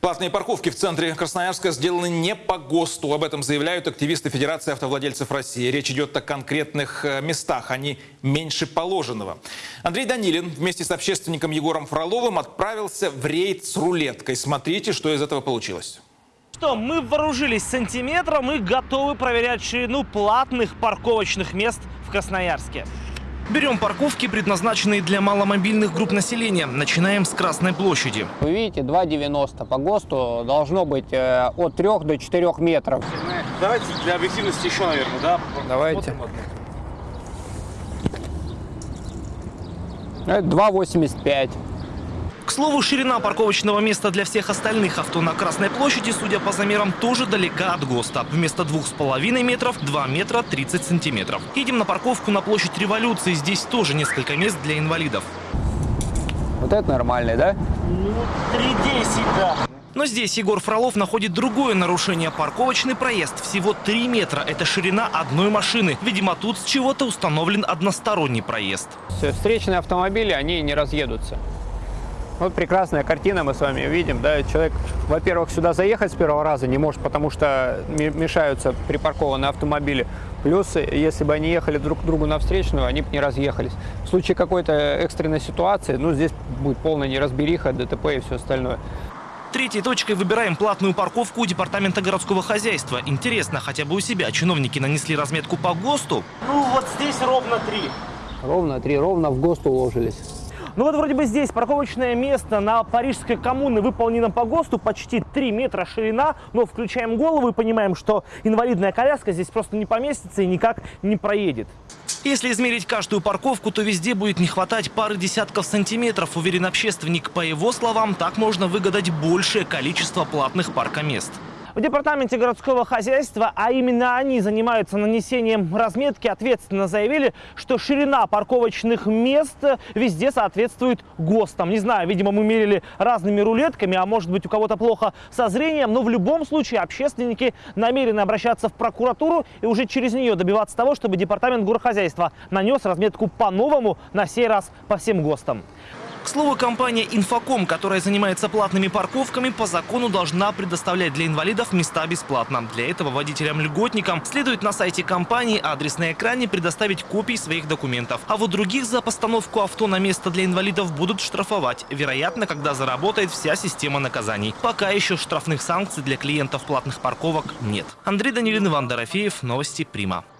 Платные парковки в центре Красноярска сделаны не по ГОСТу. Об этом заявляют активисты Федерации автовладельцев России. Речь идет о конкретных э, местах, они меньше положенного. Андрей Данилин вместе с общественником Егором Фроловым отправился в рейд с рулеткой. Смотрите, что из этого получилось. Что, мы вооружились сантиметром и готовы проверять ширину платных парковочных мест в Красноярске. Берем парковки, предназначенные для маломобильных групп населения. Начинаем с Красной площади. Вы видите, 2,90. По ГОСТу должно быть э, от 3 до 4 метров. Давайте для объективности еще, наверное, да? Давайте. Это 2,85. К слову, ширина парковочного места для всех остальных авто на Красной площади, судя по замерам, тоже далека от ГОСТа. Вместо 2,5 метров – 2 метра 30 сантиметров. Едем на парковку на площадь Революции. Здесь тоже несколько мест для инвалидов. Вот это нормальный, да? Ну, 3,10, да. Но здесь Егор Фролов находит другое нарушение. Парковочный проезд всего 3 метра. Это ширина одной машины. Видимо, тут с чего-то установлен односторонний проезд. Все, Встречные автомобили, они не разъедутся. Вот прекрасная картина мы с вами видим. Да? Человек, во-первых, сюда заехать с первого раза не может, потому что мешаются припаркованные автомобили. Плюс, если бы они ехали друг к другу на встречную, они бы не разъехались. В случае какой-то экстренной ситуации, ну, здесь будет полная неразбериха, ДТП и все остальное. Третьей точкой выбираем платную парковку у Департамента городского хозяйства. Интересно, хотя бы у себя чиновники нанесли разметку по ГОСТу? Ну, вот здесь ровно три. Ровно три, ровно в ГОСТ уложились. Ну вот вроде бы здесь парковочное место на Парижской коммуны выполнено по ГОСТу, почти 3 метра ширина, но включаем голову и понимаем, что инвалидная коляска здесь просто не поместится и никак не проедет. Если измерить каждую парковку, то везде будет не хватать пары десятков сантиметров, уверен общественник. По его словам, так можно выгадать большее количество платных паркомест. В департаменте городского хозяйства, а именно они занимаются нанесением разметки, ответственно заявили, что ширина парковочных мест везде соответствует ГОСТам. Не знаю, видимо, мы мерили разными рулетками, а может быть у кого-то плохо со зрением, но в любом случае общественники намерены обращаться в прокуратуру и уже через нее добиваться того, чтобы департамент горохозяйства нанес разметку по-новому, на сей раз по всем ГОСТам. К слову, компания «Инфоком», которая занимается платными парковками, по закону должна предоставлять для инвалидов места бесплатно. Для этого водителям-льготникам следует на сайте компании, адрес на экране, предоставить копии своих документов. А вот других за постановку авто на место для инвалидов будут штрафовать. Вероятно, когда заработает вся система наказаний. Пока еще штрафных санкций для клиентов платных парковок нет. Андрей Данилин, Иван Дорофеев, Новости Прима.